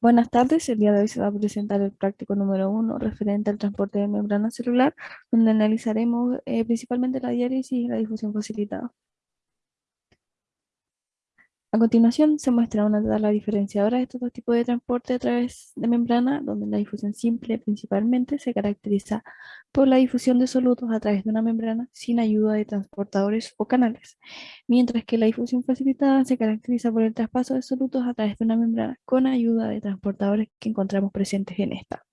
Buenas tardes, el día de hoy se va a presentar el práctico número uno referente al transporte de membrana celular, donde analizaremos eh, principalmente la diálisis y la difusión facilitada. A continuación se muestra una tabla diferenciadora de estos dos tipos de transporte a través de membrana, donde la difusión simple principalmente se caracteriza por la difusión de solutos a través de una membrana sin ayuda de transportadores o canales, mientras que la difusión facilitada se caracteriza por el traspaso de solutos a través de una membrana con ayuda de transportadores que encontramos presentes en esta.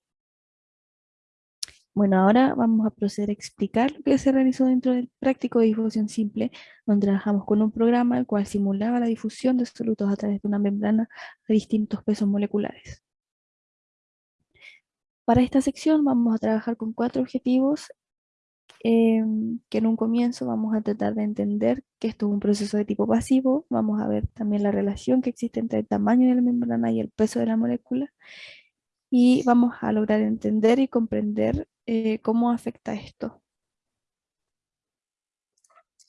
Bueno, ahora vamos a proceder a explicar lo que se realizó dentro del práctico de difusión simple, donde trabajamos con un programa el cual simulaba la difusión de solutos a través de una membrana a distintos pesos moleculares. Para esta sección vamos a trabajar con cuatro objetivos em, que en un comienzo vamos a tratar de entender que esto es un proceso de tipo pasivo, vamos a ver también la relación que existe entre el tamaño de la membrana y el peso de la molécula, y vamos a lograr entender y comprender eh, cómo afecta esto.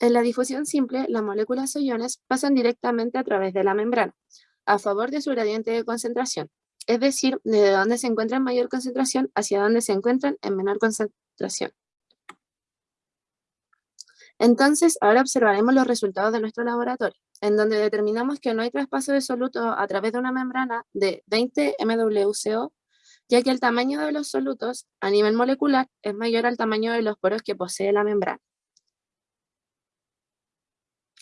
En la difusión simple, las moléculas o iones pasan directamente a través de la membrana, a favor de su gradiente de concentración, es decir, desde donde se encuentra en mayor concentración hacia donde se encuentran en menor concentración. Entonces, ahora observaremos los resultados de nuestro laboratorio, en donde determinamos que no hay traspaso de soluto a través de una membrana de 20 MWCO ya que el tamaño de los solutos a nivel molecular es mayor al tamaño de los poros que posee la membrana.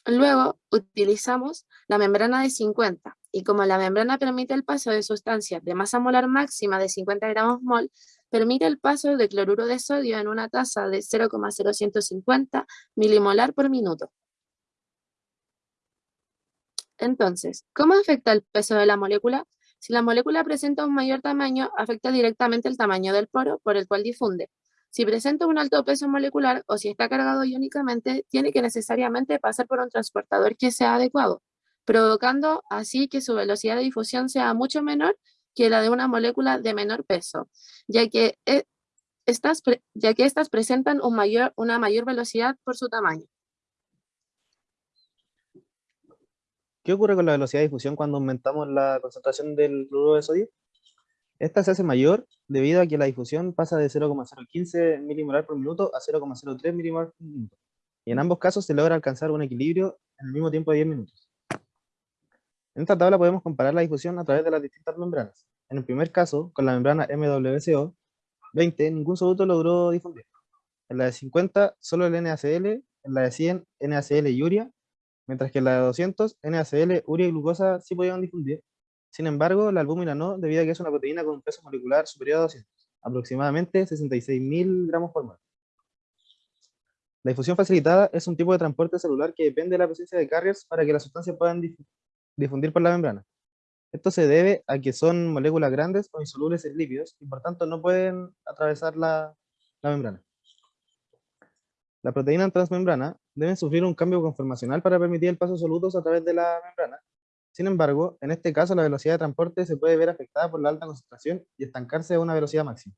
Luego utilizamos la membrana de 50 y como la membrana permite el paso de sustancias de masa molar máxima de 50 gramos mol, permite el paso de cloruro de sodio en una tasa de 0,0150 milimolar por minuto. Entonces, ¿cómo afecta el peso de la molécula? Si la molécula presenta un mayor tamaño, afecta directamente el tamaño del poro por el cual difunde. Si presenta un alto peso molecular o si está cargado iónicamente, tiene que necesariamente pasar por un transportador que sea adecuado, provocando así que su velocidad de difusión sea mucho menor que la de una molécula de menor peso, ya que, eh, estas, presentan una mayor velocidad por su tamaño. ¿Qué ocurre con la velocidad de difusión cuando aumentamos la concentración del cloruro de sodio? Esta se hace mayor debido a que la difusión pasa de 0,015 milimolar por minuto a 0,03 milimolar por minuto. Y en ambos casos se logra alcanzar un equilibrio en el mismo tiempo de 10 minutos. En esta tabla podemos comparar la difusión a través de las distintas membranas. En el primer caso, con la membrana MWCO 20, ningún soluto logró difundir. En la de 50, solo el NaCl, en la de 100, NaCl y urea, mientras que la de 200, NaCl, urea y glucosa sí podían difundir. Sin embargo, la albúmina no, debido a que es una proteína con un peso molecular superior a 200, aproximadamente 66.000 gramos por mol. La difusión facilitada es un tipo de transporte celular que depende de la presencia de carriers para que las sustancias puedan difundir por la membrana. Esto se debe a que son moléculas grandes o insolubles en lípidos y por tanto no pueden atravesar la membrana. La proteína transmembrana deben sufrir un cambio conformacional para permitir el paso de solutos a través de la membrana. Sin embargo, en este caso la velocidad de transporte se puede ver afectada por la alta concentración y estancarse a una velocidad máxima.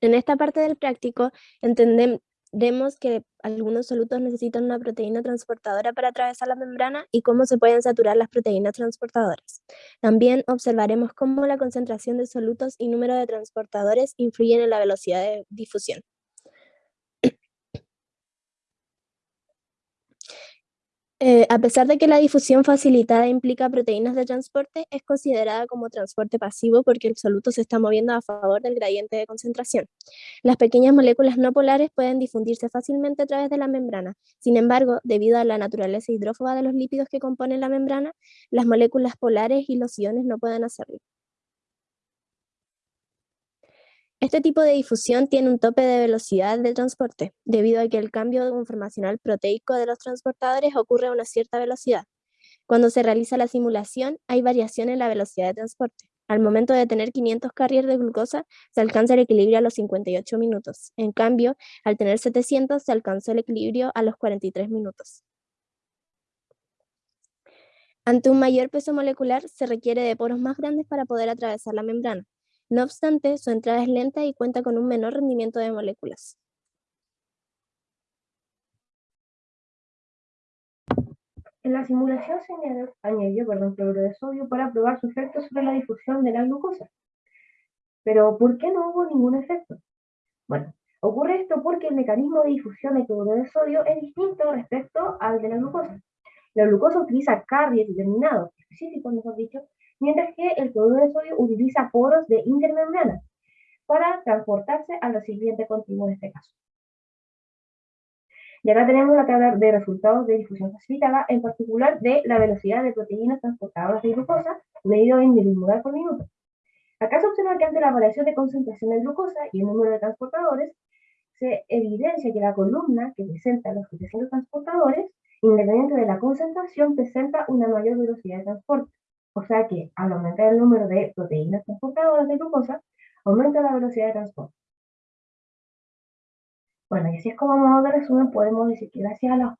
En esta parte del práctico entendemos Vemos que algunos solutos necesitan una proteína transportadora para atravesar la membrana y cómo se pueden saturar las proteínas transportadoras. También observaremos cómo la concentración de solutos y número de transportadores influyen en la velocidad de difusión. Eh, a pesar de que la difusión facilitada implica proteínas de transporte, es considerada como transporte pasivo porque el soluto se está moviendo a favor del gradiente de concentración. Las pequeñas moléculas no polares pueden difundirse fácilmente a través de la membrana. Sin embargo, debido a la naturaleza hidrófoba de los lípidos que componen la membrana, las moléculas polares y los iones no pueden hacerlo. Este tipo de difusión tiene un tope de velocidad de transporte, debido a que el cambio conformacional proteico de los transportadores ocurre a una cierta velocidad. Cuando se realiza la simulación, hay variación en la velocidad de transporte. Al momento de tener 500 carriers de glucosa, se alcanza el equilibrio a los 58 minutos. En cambio, al tener 700, se alcanzó el equilibrio a los 43 minutos. Ante un mayor peso molecular, se requiere de poros más grandes para poder atravesar la membrana. No obstante, su entrada es lenta y cuenta con un menor rendimiento de moléculas. En la simulación se añadió, añadió perdón, cloruro de sodio para probar su efecto sobre la difusión de la glucosa. Pero, ¿por qué no hubo ningún efecto? Bueno, ocurre esto porque el mecanismo de difusión de cloruro de sodio es distinto respecto al de la glucosa. La glucosa utiliza carriers determinados, específicos mejor dicho, mientras cloruro de sodio utiliza poros de intermembrana para transportarse al recipiente continuo en este caso. Y acá tenemos la tabla de resultados de difusión facilitada, en particular de la velocidad de proteínas transportadoras de glucosa, medido en milimolar por minuto. Acá se observa que ante la variación de concentración de glucosa y el número de transportadores, se evidencia que la columna que presenta los 700 transportadores, independiente de la concentración, presenta una mayor velocidad de transporte. O sea que al aumentar el número de proteínas transportadoras de glucosa, aumenta la velocidad de transporte. Bueno, y así es como modo de resumen podemos decir que gracias a los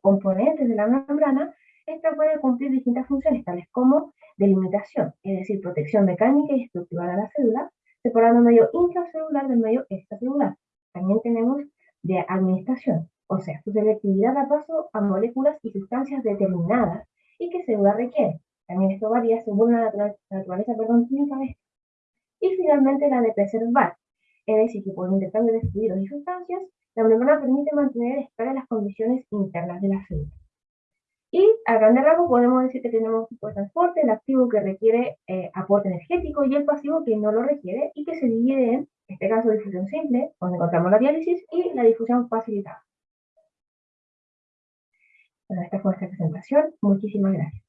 componentes de la membrana, esta puede cumplir distintas funciones, tales como delimitación, es decir, protección mecánica y estructural a la célula, separando el medio intracelular del medio extracelular. También tenemos de administración, o sea, su selectividad da paso a moléculas y sustancias determinadas y que célula requiere. También esto varía según la naturaleza perdón, química de. Y finalmente la de preservar, es decir, que por intercambio de fluidos y sustancias, la membrana permite mantener estables las condiciones internas de la célula. Y a grande rasgo podemos decir que tenemos un tipo de transporte, el activo que requiere eh, aporte energético y el pasivo que no lo requiere y que se divide en, en este caso, difusión simple, donde encontramos la diálisis, y la difusión facilitada. Bueno, esta fue nuestra presentación. Muchísimas gracias.